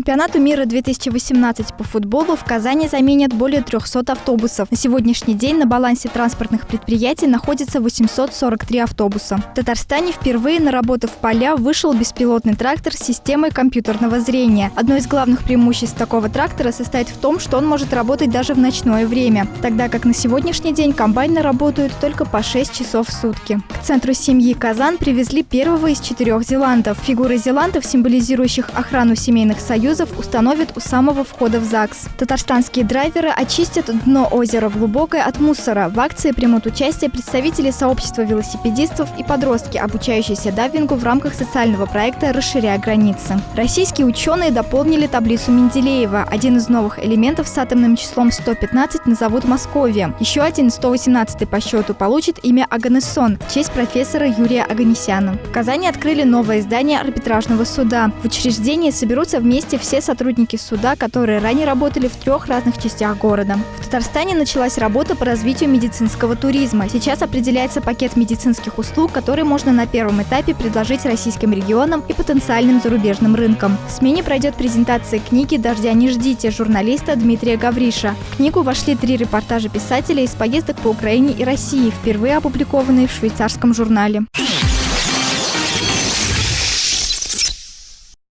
чемпионату мира 2018 по футболу в Казани заменят более 300 автобусов. На сегодняшний день на балансе транспортных предприятий находится 843 автобуса. В Татарстане впервые на работу в поля вышел беспилотный трактор с системой компьютерного зрения. Одно из главных преимуществ такого трактора состоит в том, что он может работать даже в ночное время, тогда как на сегодняшний день комбайны работают только по 6 часов в сутки. К центру семьи Казан привезли первого из четырех зеландов. Фигуры зеландов, символизирующих охрану семейных союзов, установят у самого входа в ЗАГС. Татарстанские драйверы очистят дно озера Глубокое от мусора. В акции примут участие представители сообщества велосипедистов и подростки, обучающиеся дайвингу в рамках социального проекта «Расширяя границы». Российские ученые дополнили таблицу Менделеева. Один из новых элементов с атомным числом 115 назовут Московия. Еще один, 118 по счету, получит имя Аганессон в честь профессора Юрия Аганесяна. В Казани открыли новое здание арбитражного суда. В учреждении соберутся вместе все сотрудники суда, которые ранее работали в трех разных частях города. В Татарстане началась работа по развитию медицинского туризма. Сейчас определяется пакет медицинских услуг, который можно на первом этапе предложить российским регионам и потенциальным зарубежным рынкам. В СМИне пройдет презентация книги «Дождя не ждите» журналиста Дмитрия Гавриша. В книгу вошли три репортажа писателя из поездок по Украине и России, впервые опубликованные в швейцарском журнале.